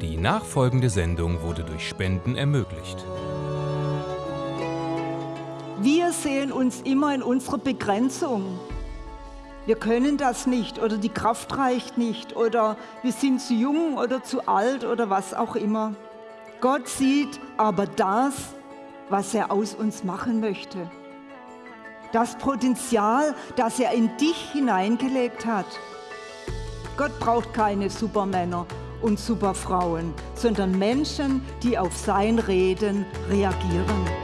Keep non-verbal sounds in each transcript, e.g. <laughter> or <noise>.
Die nachfolgende Sendung wurde durch Spenden ermöglicht. Wir sehen uns immer in unserer Begrenzung. Wir können das nicht oder die Kraft reicht nicht oder wir sind zu jung oder zu alt oder was auch immer. Gott sieht aber das, was er aus uns machen möchte. Das Potenzial, das er in dich hineingelegt hat. Gott braucht keine Supermänner und Superfrauen, sondern Menschen, die auf sein Reden reagieren.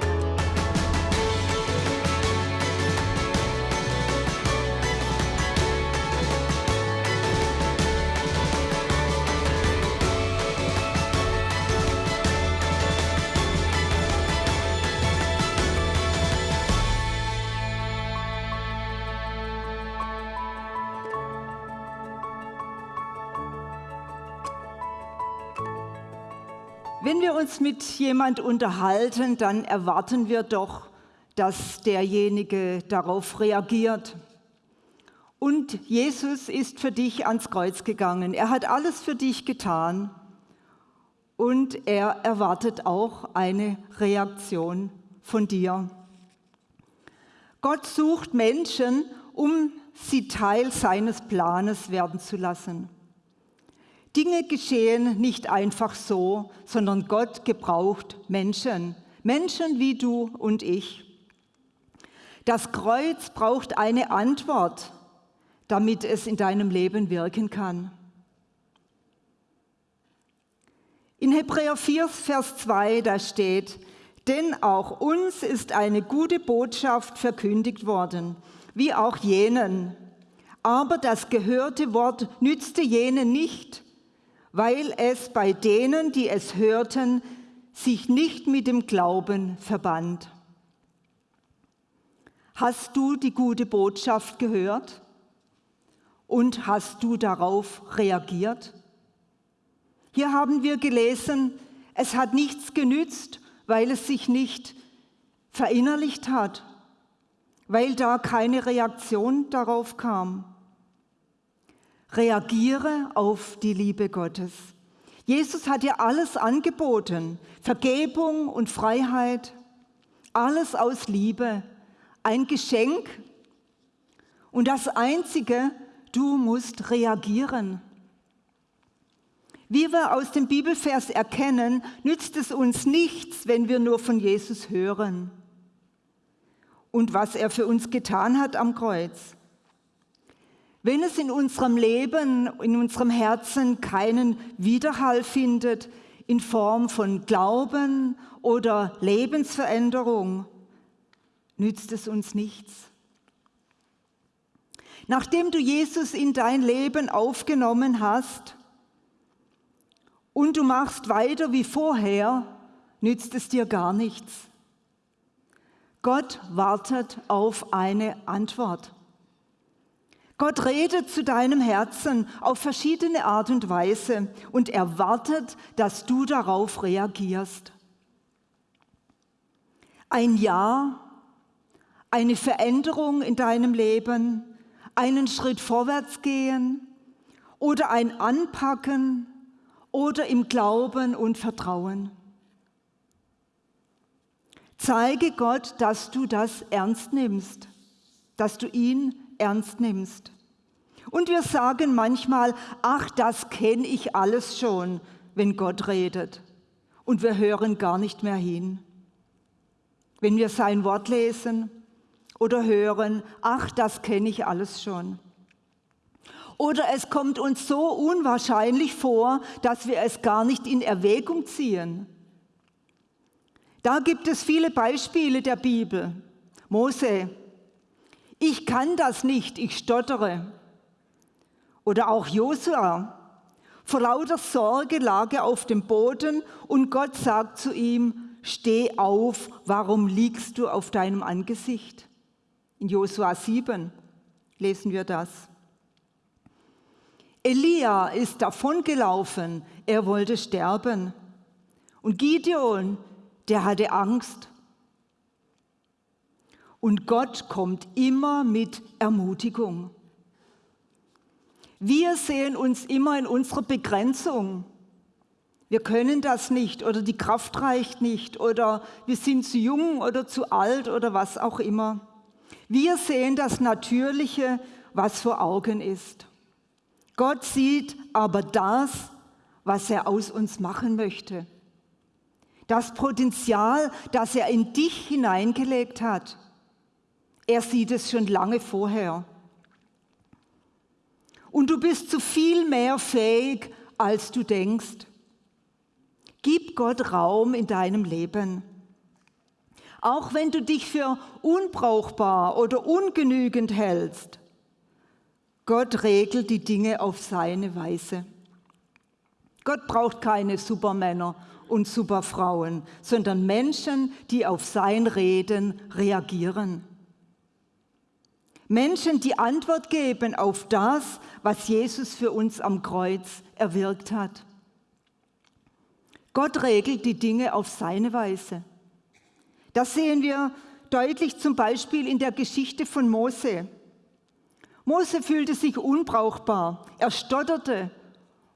Wenn wir uns mit jemand unterhalten, dann erwarten wir doch, dass derjenige darauf reagiert. Und Jesus ist für dich ans Kreuz gegangen. Er hat alles für dich getan. Und er erwartet auch eine Reaktion von dir. Gott sucht Menschen, um sie Teil seines Planes werden zu lassen. Dinge geschehen nicht einfach so, sondern Gott gebraucht Menschen. Menschen wie du und ich. Das Kreuz braucht eine Antwort, damit es in deinem Leben wirken kann. In Hebräer 4, Vers 2, da steht, denn auch uns ist eine gute Botschaft verkündigt worden, wie auch jenen. Aber das gehörte Wort nützte jenen nicht, weil es bei denen, die es hörten, sich nicht mit dem Glauben verband. Hast du die gute Botschaft gehört und hast du darauf reagiert? Hier haben wir gelesen, es hat nichts genützt, weil es sich nicht verinnerlicht hat, weil da keine Reaktion darauf kam. Reagiere auf die Liebe Gottes. Jesus hat dir alles angeboten, Vergebung und Freiheit, alles aus Liebe, ein Geschenk. Und das Einzige, du musst reagieren. Wie wir aus dem Bibelvers erkennen, nützt es uns nichts, wenn wir nur von Jesus hören und was er für uns getan hat am Kreuz. Wenn es in unserem Leben, in unserem Herzen keinen Widerhall findet in Form von Glauben oder Lebensveränderung, nützt es uns nichts. Nachdem du Jesus in dein Leben aufgenommen hast und du machst weiter wie vorher, nützt es dir gar nichts. Gott wartet auf eine Antwort. Gott redet zu deinem Herzen auf verschiedene Art und Weise und erwartet, dass du darauf reagierst. Ein Ja, eine Veränderung in deinem Leben, einen Schritt vorwärts gehen oder ein Anpacken oder im Glauben und Vertrauen. Zeige Gott, dass du das ernst nimmst, dass du ihn ernst nimmst. Und wir sagen manchmal, ach, das kenne ich alles schon, wenn Gott redet. Und wir hören gar nicht mehr hin. Wenn wir sein Wort lesen oder hören, ach, das kenne ich alles schon. Oder es kommt uns so unwahrscheinlich vor, dass wir es gar nicht in Erwägung ziehen. Da gibt es viele Beispiele der Bibel. Mose, ich kann das nicht, ich stottere. Oder auch Josua. Vor lauter Sorge lag er auf dem Boden und Gott sagt zu ihm, steh auf, warum liegst du auf deinem Angesicht? In Josua 7 lesen wir das. Elia ist davongelaufen, er wollte sterben. Und Gideon, der hatte Angst. Und Gott kommt immer mit Ermutigung. Wir sehen uns immer in unserer Begrenzung. wir können das nicht oder die Kraft reicht nicht oder wir sind zu jung oder zu alt oder was auch immer. Wir sehen das Natürliche, was vor Augen ist. Gott sieht aber das, was er aus uns machen möchte. Das Potenzial, das er in dich hineingelegt hat. Er sieht es schon lange vorher. Und du bist zu viel mehr fähig, als du denkst. Gib Gott Raum in deinem Leben. Auch wenn du dich für unbrauchbar oder ungenügend hältst, Gott regelt die Dinge auf seine Weise. Gott braucht keine Supermänner und Superfrauen, sondern Menschen, die auf sein Reden reagieren. Menschen, die Antwort geben auf das, was Jesus für uns am Kreuz erwirkt hat. Gott regelt die Dinge auf seine Weise. Das sehen wir deutlich zum Beispiel in der Geschichte von Mose. Mose fühlte sich unbrauchbar, er stotterte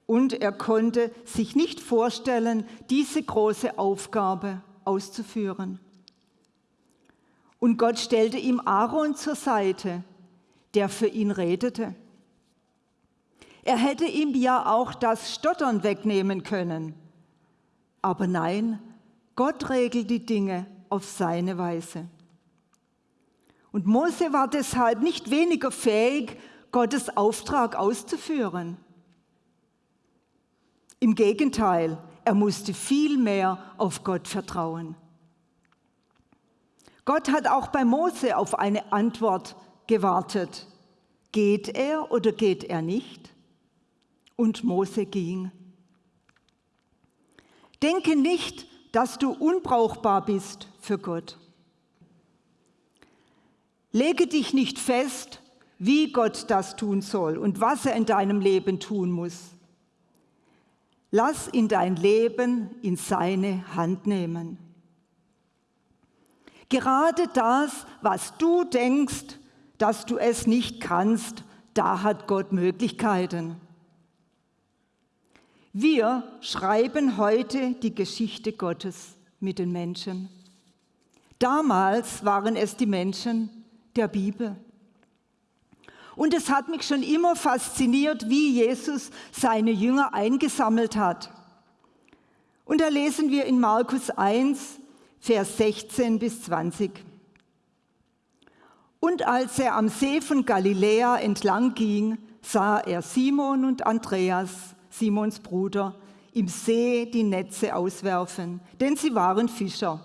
und er konnte sich nicht vorstellen, diese große Aufgabe auszuführen. Und Gott stellte ihm Aaron zur Seite, der für ihn redete. Er hätte ihm ja auch das Stottern wegnehmen können. Aber nein, Gott regelt die Dinge auf seine Weise. Und Mose war deshalb nicht weniger fähig, Gottes Auftrag auszuführen. Im Gegenteil, er musste viel mehr auf Gott vertrauen. Gott hat auch bei Mose auf eine Antwort gewartet. Geht er oder geht er nicht? Und Mose ging. Denke nicht, dass du unbrauchbar bist für Gott. Lege dich nicht fest, wie Gott das tun soll und was er in deinem Leben tun muss. Lass ihn dein Leben in seine Hand nehmen. Gerade das, was du denkst, dass du es nicht kannst, da hat Gott Möglichkeiten. Wir schreiben heute die Geschichte Gottes mit den Menschen. Damals waren es die Menschen der Bibel. Und es hat mich schon immer fasziniert, wie Jesus seine Jünger eingesammelt hat. Und da lesen wir in Markus 1, Vers 16 bis 20. Und als er am See von Galiläa entlang ging, sah er Simon und Andreas Simons Bruder, im See die Netze auswerfen, denn sie waren Fischer.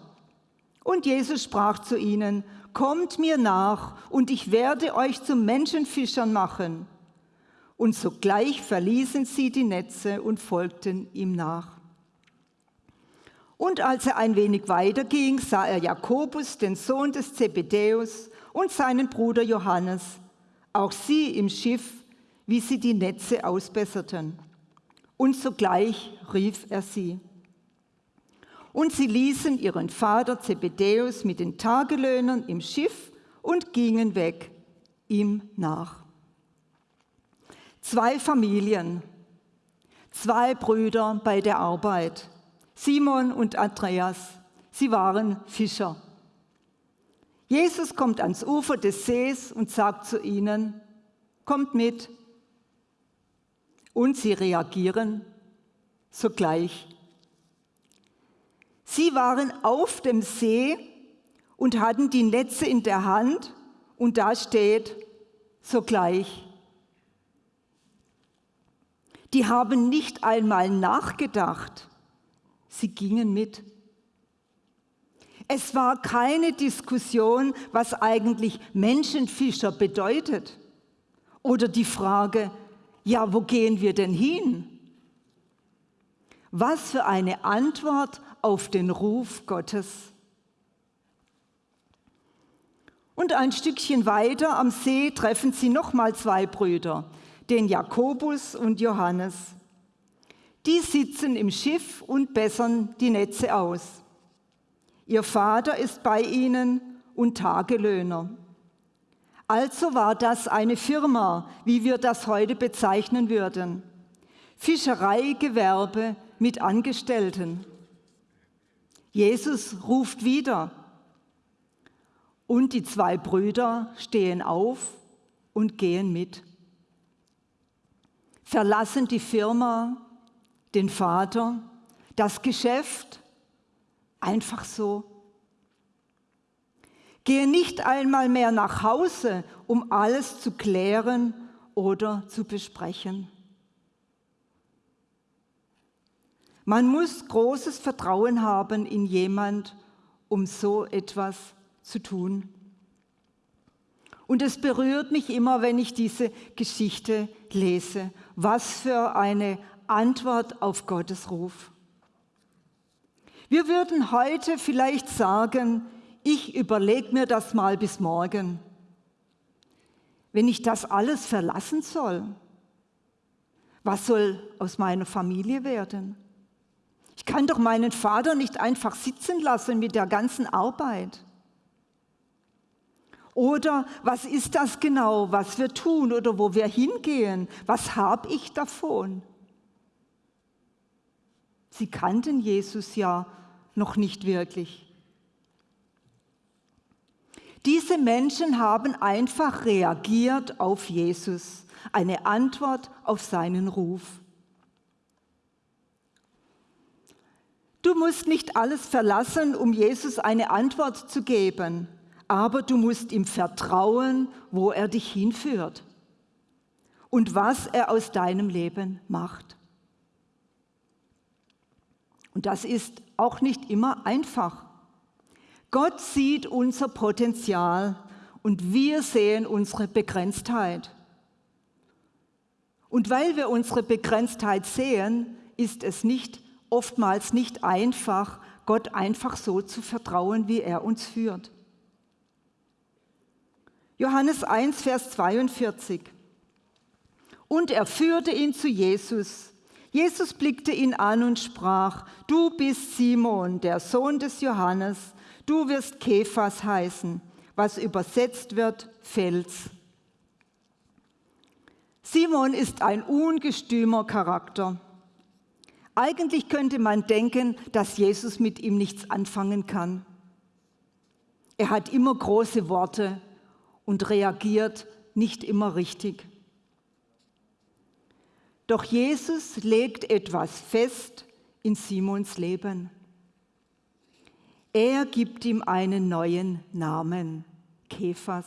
Und Jesus sprach zu ihnen, Kommt mir nach, und ich werde euch zu Menschenfischern machen. Und sogleich verließen sie die Netze und folgten ihm nach. Und als er ein wenig weiter ging, sah er Jakobus, den Sohn des Zebedäus, und seinen Bruder Johannes, auch sie im Schiff, wie sie die Netze ausbesserten und sogleich rief er sie. Und sie ließen ihren Vater Zebedäus mit den Tagelöhnern im Schiff und gingen weg, ihm nach. Zwei Familien, zwei Brüder bei der Arbeit, Simon und Andreas, sie waren Fischer. Jesus kommt ans Ufer des Sees und sagt zu ihnen, kommt mit, und sie reagieren sogleich. Sie waren auf dem See und hatten die Netze in der Hand und da steht sogleich. Die haben nicht einmal nachgedacht, sie gingen mit. Es war keine Diskussion, was eigentlich Menschenfischer bedeutet oder die Frage, ja, wo gehen wir denn hin? Was für eine Antwort auf den Ruf Gottes. Und ein Stückchen weiter am See treffen sie nochmal zwei Brüder, den Jakobus und Johannes. Die sitzen im Schiff und bessern die Netze aus. Ihr Vater ist bei ihnen und Tagelöhner. Also war das eine Firma, wie wir das heute bezeichnen würden. Fischereigewerbe mit Angestellten. Jesus ruft wieder und die zwei Brüder stehen auf und gehen mit. Verlassen die Firma, den Vater, das Geschäft, einfach so. Gehen nicht einmal mehr nach Hause, um alles zu klären oder zu besprechen. Man muss großes Vertrauen haben in jemand, um so etwas zu tun. Und es berührt mich immer, wenn ich diese Geschichte lese. Was für eine Antwort auf Gottes Ruf. Wir würden heute vielleicht sagen, ich überlege mir das mal bis morgen. Wenn ich das alles verlassen soll, was soll aus meiner Familie werden? Ich kann doch meinen Vater nicht einfach sitzen lassen mit der ganzen Arbeit. Oder was ist das genau, was wir tun oder wo wir hingehen? Was habe ich davon? Sie kannten Jesus ja noch nicht wirklich. Diese Menschen haben einfach reagiert auf Jesus, eine Antwort auf seinen Ruf. Du musst nicht alles verlassen, um Jesus eine Antwort zu geben aber du musst ihm vertrauen, wo er dich hinführt und was er aus deinem Leben macht. Und das ist auch nicht immer einfach. Gott sieht unser Potenzial und wir sehen unsere Begrenztheit. Und weil wir unsere Begrenztheit sehen, ist es nicht oftmals nicht einfach, Gott einfach so zu vertrauen, wie er uns führt. Johannes 1, Vers 42. Und er führte ihn zu Jesus. Jesus blickte ihn an und sprach, du bist Simon, der Sohn des Johannes, du wirst Kephas heißen, was übersetzt wird Fels. Simon ist ein ungestümer Charakter. Eigentlich könnte man denken, dass Jesus mit ihm nichts anfangen kann. Er hat immer große Worte und reagiert nicht immer richtig. Doch Jesus legt etwas fest in Simons Leben. Er gibt ihm einen neuen Namen, Kephas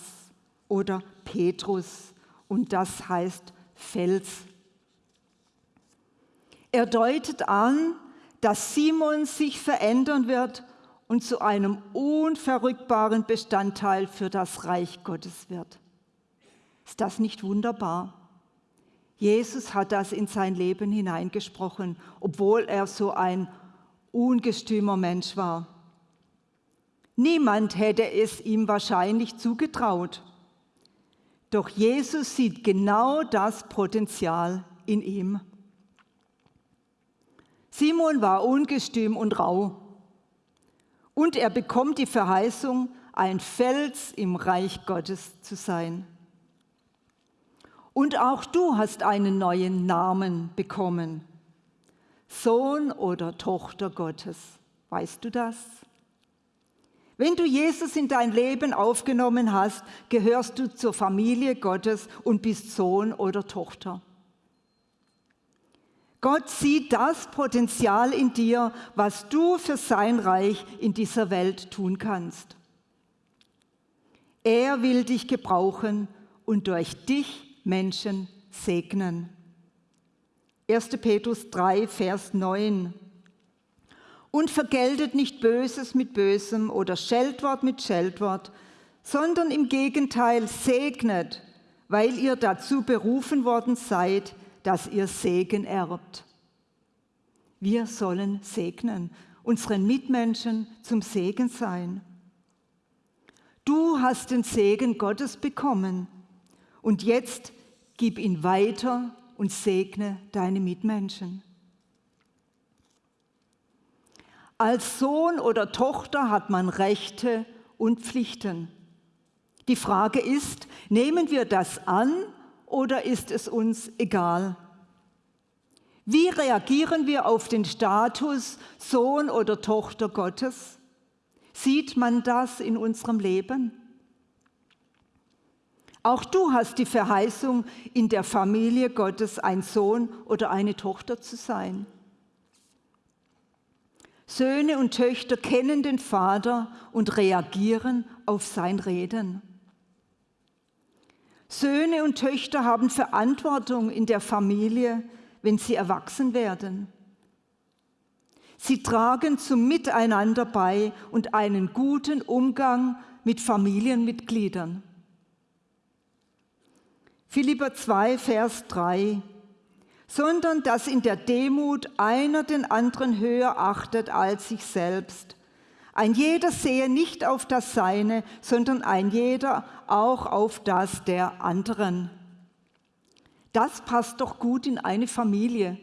oder Petrus, und das heißt Fels. Er deutet an, dass Simon sich verändern wird und zu einem unverrückbaren Bestandteil für das Reich Gottes wird. Ist das nicht wunderbar? Jesus hat das in sein Leben hineingesprochen, obwohl er so ein ungestümer Mensch war. Niemand hätte es ihm wahrscheinlich zugetraut. Doch Jesus sieht genau das Potenzial in ihm. Simon war ungestüm und rau. Und er bekommt die Verheißung, ein Fels im Reich Gottes zu sein. Und auch du hast einen neuen Namen bekommen. Sohn oder Tochter Gottes. Weißt du das? Wenn du Jesus in dein Leben aufgenommen hast, gehörst du zur Familie Gottes und bist Sohn oder Tochter. Gott sieht das Potenzial in dir, was du für sein Reich in dieser Welt tun kannst. Er will dich gebrauchen und durch dich Menschen segnen. 1. Petrus 3, Vers 9. Und vergeltet nicht Böses mit Bösem oder Scheldwort mit Scheldwort, sondern im Gegenteil segnet, weil ihr dazu berufen worden seid, dass ihr Segen erbt. Wir sollen segnen, unseren Mitmenschen zum Segen sein. Du hast den Segen Gottes bekommen und jetzt gib ihn weiter und segne deine Mitmenschen. Als Sohn oder Tochter hat man Rechte und Pflichten. Die Frage ist, nehmen wir das an oder ist es uns egal? Wie reagieren wir auf den Status Sohn oder Tochter Gottes? Sieht man das in unserem Leben? Auch du hast die Verheißung, in der Familie Gottes ein Sohn oder eine Tochter zu sein. Söhne und Töchter kennen den Vater und reagieren auf sein Reden. Söhne und Töchter haben Verantwortung in der Familie, wenn sie erwachsen werden. Sie tragen zum Miteinander bei und einen guten Umgang mit Familienmitgliedern. Philipper 2, Vers 3 sondern dass in der Demut einer den anderen höher achtet als sich selbst. Ein jeder sehe nicht auf das Seine, sondern ein jeder auch auf das der anderen. Das passt doch gut in eine Familie.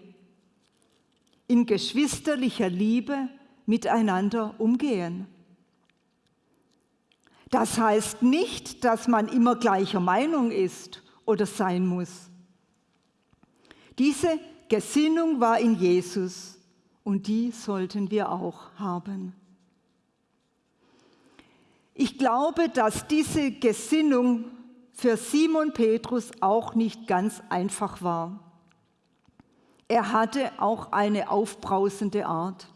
In geschwisterlicher Liebe miteinander umgehen. Das heißt nicht, dass man immer gleicher Meinung ist oder sein muss. Diese Gesinnung war in Jesus und die sollten wir auch haben. Ich glaube, dass diese Gesinnung für Simon Petrus auch nicht ganz einfach war. Er hatte auch eine aufbrausende Art.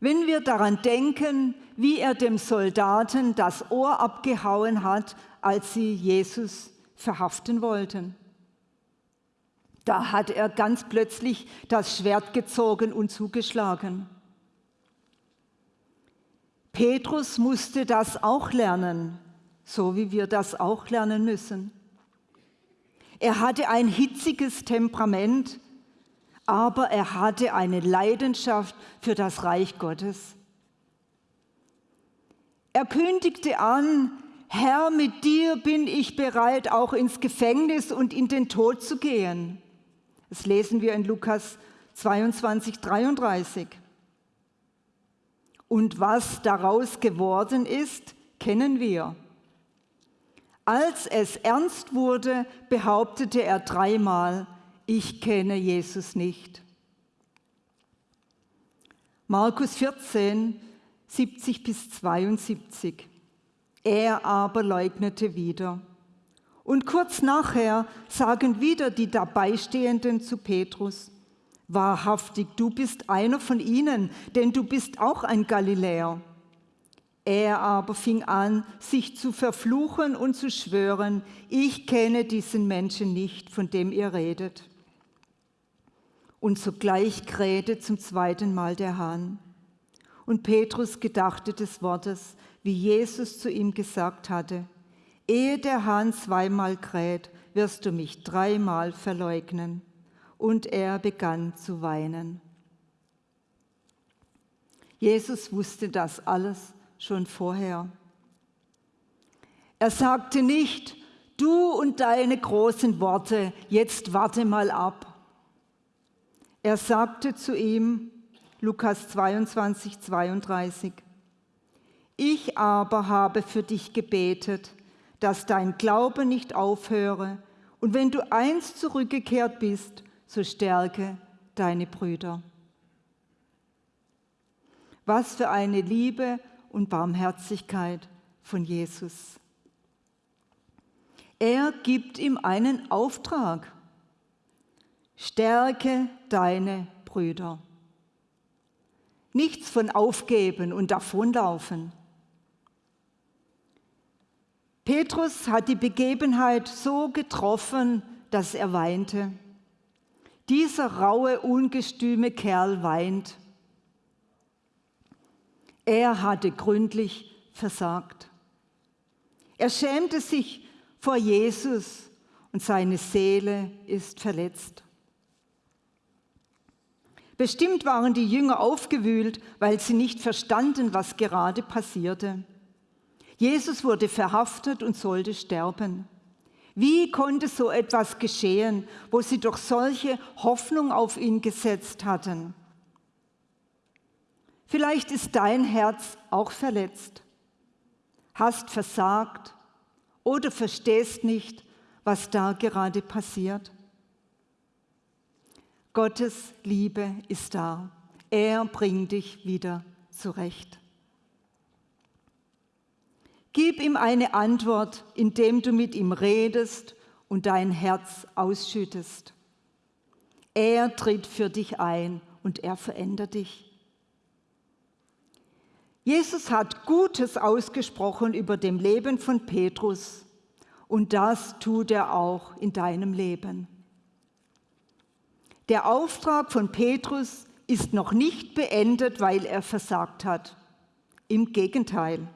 Wenn wir daran denken, wie er dem Soldaten das Ohr abgehauen hat, als sie Jesus verhaften wollten. Da hat er ganz plötzlich das Schwert gezogen und zugeschlagen. Petrus musste das auch lernen, so wie wir das auch lernen müssen. Er hatte ein hitziges Temperament, aber er hatte eine Leidenschaft für das Reich Gottes. Er kündigte an, Herr, mit dir bin ich bereit, auch ins Gefängnis und in den Tod zu gehen. Das lesen wir in Lukas 22, 33. Und was daraus geworden ist, kennen wir. Als es ernst wurde, behauptete er dreimal, ich kenne Jesus nicht. Markus 14, 70 bis 72. Er aber leugnete wieder. Und kurz nachher sagen wieder die Dabeistehenden zu Petrus, wahrhaftig, du bist einer von ihnen, denn du bist auch ein Galiläer. Er aber fing an, sich zu verfluchen und zu schwören, ich kenne diesen Menschen nicht, von dem ihr redet. Und sogleich krähte zum zweiten Mal der Hahn. Und Petrus gedachte des Wortes, wie Jesus zu ihm gesagt hatte, Ehe der Hahn zweimal kräht, wirst du mich dreimal verleugnen. Und er begann zu weinen. Jesus wusste das alles schon vorher. Er sagte nicht, du und deine großen Worte, jetzt warte mal ab. Er sagte zu ihm, Lukas 22, 32, ich aber habe für dich gebetet, dass dein Glaube nicht aufhöre. Und wenn du einst zurückgekehrt bist, so stärke deine Brüder. Was für eine Liebe und Barmherzigkeit von Jesus. Er gibt ihm einen Auftrag. Stärke deine Brüder. Nichts von aufgeben und davonlaufen. Petrus hat die Begebenheit so getroffen, dass er weinte. Dieser raue, ungestüme Kerl weint. Er hatte gründlich versagt. Er schämte sich vor Jesus und seine Seele ist verletzt. Bestimmt waren die Jünger aufgewühlt, weil sie nicht verstanden, was gerade passierte. Jesus wurde verhaftet und sollte sterben. Wie konnte so etwas geschehen, wo sie doch solche Hoffnung auf ihn gesetzt hatten? Vielleicht ist dein Herz auch verletzt, hast versagt oder verstehst nicht, was da gerade passiert. Gottes Liebe ist da. Er bringt dich wieder zurecht. Gib ihm eine Antwort, indem du mit ihm redest und dein Herz ausschüttest. Er tritt für dich ein und er verändert dich. Jesus hat Gutes ausgesprochen über dem Leben von Petrus und das tut er auch in deinem Leben. Der Auftrag von Petrus ist noch nicht beendet, weil er versagt hat. Im Gegenteil.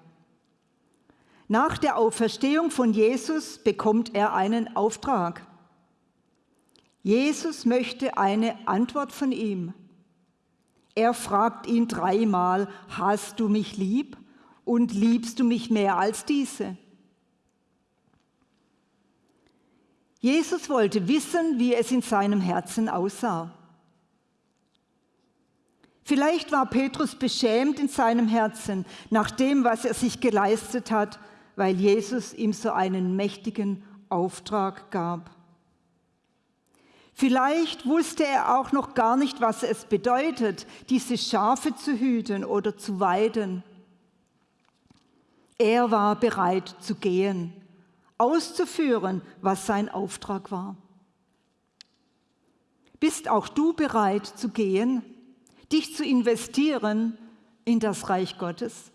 Nach der Auferstehung von Jesus bekommt er einen Auftrag. Jesus möchte eine Antwort von ihm. Er fragt ihn dreimal, hast du mich lieb und liebst du mich mehr als diese? Jesus wollte wissen, wie es in seinem Herzen aussah. Vielleicht war Petrus beschämt in seinem Herzen nach dem, was er sich geleistet hat, weil Jesus ihm so einen mächtigen Auftrag gab. Vielleicht wusste er auch noch gar nicht, was es bedeutet, diese Schafe zu hüten oder zu weiden. Er war bereit zu gehen, auszuführen, was sein Auftrag war. Bist auch du bereit zu gehen, dich zu investieren in das Reich Gottes?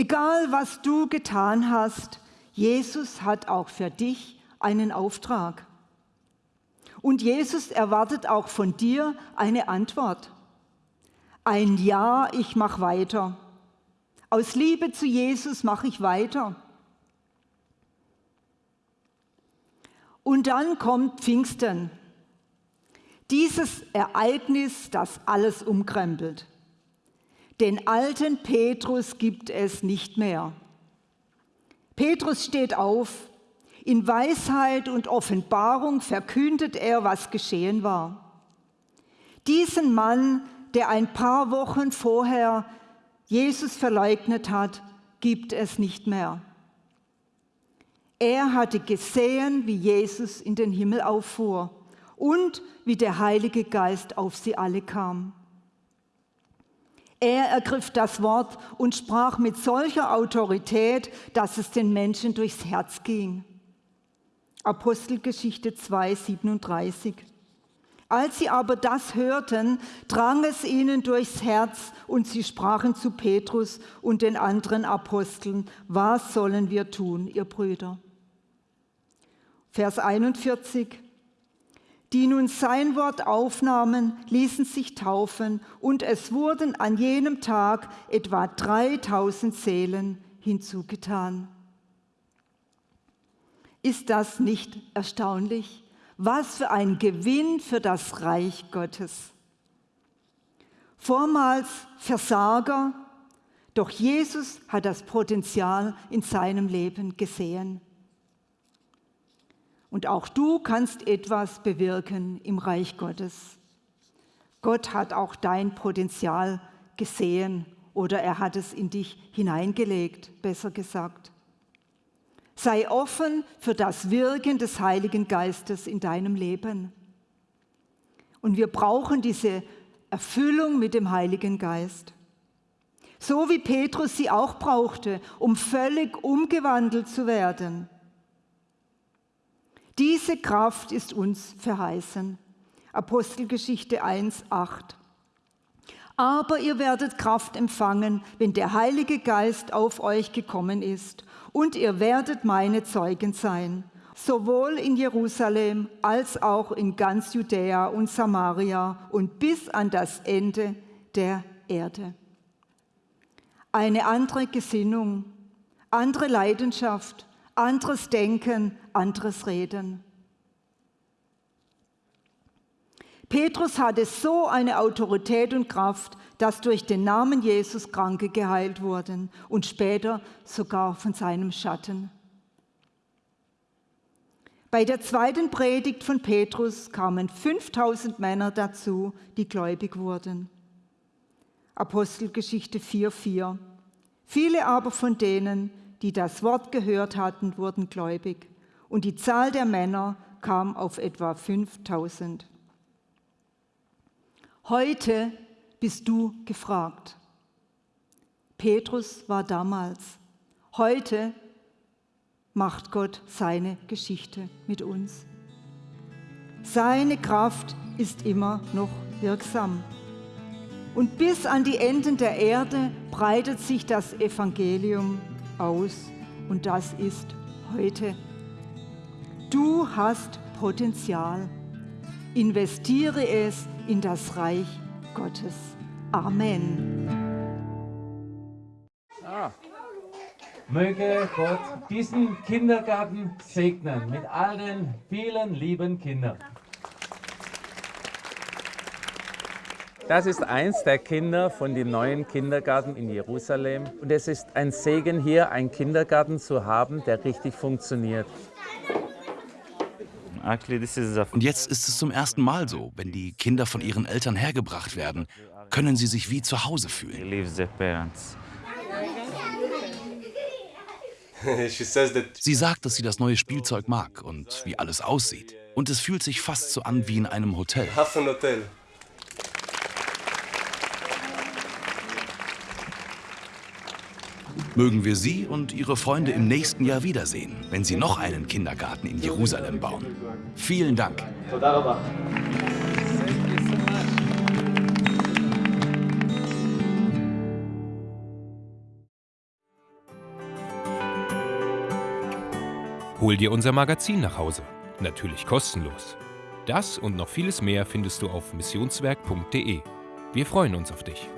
Egal, was du getan hast, Jesus hat auch für dich einen Auftrag. Und Jesus erwartet auch von dir eine Antwort. Ein Ja, ich mache weiter. Aus Liebe zu Jesus mache ich weiter. Und dann kommt Pfingsten. Dieses Ereignis, das alles umkrempelt. Den alten Petrus gibt es nicht mehr. Petrus steht auf, in Weisheit und Offenbarung verkündet er, was geschehen war. Diesen Mann, der ein paar Wochen vorher Jesus verleugnet hat, gibt es nicht mehr. Er hatte gesehen, wie Jesus in den Himmel auffuhr und wie der Heilige Geist auf sie alle kam. Er ergriff das Wort und sprach mit solcher Autorität, dass es den Menschen durchs Herz ging. Apostelgeschichte 2, 37. Als sie aber das hörten, drang es ihnen durchs Herz und sie sprachen zu Petrus und den anderen Aposteln, was sollen wir tun, ihr Brüder? Vers 41. Die nun sein Wort aufnahmen, ließen sich taufen und es wurden an jenem Tag etwa 3000 Seelen hinzugetan. Ist das nicht erstaunlich? Was für ein Gewinn für das Reich Gottes. Vormals Versager, doch Jesus hat das Potenzial in seinem Leben gesehen. Und auch du kannst etwas bewirken im Reich Gottes. Gott hat auch dein Potenzial gesehen oder er hat es in dich hineingelegt, besser gesagt. Sei offen für das Wirken des Heiligen Geistes in deinem Leben. Und wir brauchen diese Erfüllung mit dem Heiligen Geist. So wie Petrus sie auch brauchte, um völlig umgewandelt zu werden. Diese Kraft ist uns verheißen. Apostelgeschichte 1, 8. Aber ihr werdet Kraft empfangen, wenn der Heilige Geist auf euch gekommen ist und ihr werdet meine Zeugen sein, sowohl in Jerusalem als auch in ganz Judäa und Samaria und bis an das Ende der Erde. Eine andere Gesinnung, andere Leidenschaft, anderes Denken, anderes Reden. Petrus hatte so eine Autorität und Kraft, dass durch den Namen Jesus Kranke geheilt wurden und später sogar von seinem Schatten. Bei der zweiten Predigt von Petrus kamen 5000 Männer dazu, die gläubig wurden. Apostelgeschichte 4,4. Viele aber von denen, die das Wort gehört hatten, wurden gläubig. Und die Zahl der Männer kam auf etwa 5000. Heute bist du gefragt. Petrus war damals. Heute macht Gott seine Geschichte mit uns. Seine Kraft ist immer noch wirksam. Und bis an die Enden der Erde breitet sich das Evangelium aus. Und das ist heute. Du hast Potenzial. Investiere es in das Reich Gottes. Amen. Ah. Möge Gott diesen Kindergarten segnen mit all den vielen lieben Kindern. Das ist eins der Kinder von dem neuen Kindergarten in Jerusalem. Und es ist ein Segen hier, einen Kindergarten zu haben, der richtig funktioniert. Und jetzt ist es zum ersten Mal so, wenn die Kinder von ihren Eltern hergebracht werden, können sie sich wie zu Hause fühlen. <laughs> Sie sagt, dass sie das neue Spielzeug mag und wie alles aussieht. Und es fühlt sich fast so an wie in einem Hotel. Mögen wir Sie und Ihre Freunde im nächsten Jahr wiedersehen, wenn Sie noch einen Kindergarten in Jerusalem bauen. Vielen Dank. Hol dir unser Magazin nach Hause. Natürlich kostenlos. Das und noch vieles mehr findest du auf missionswerk.de. Wir freuen uns auf dich.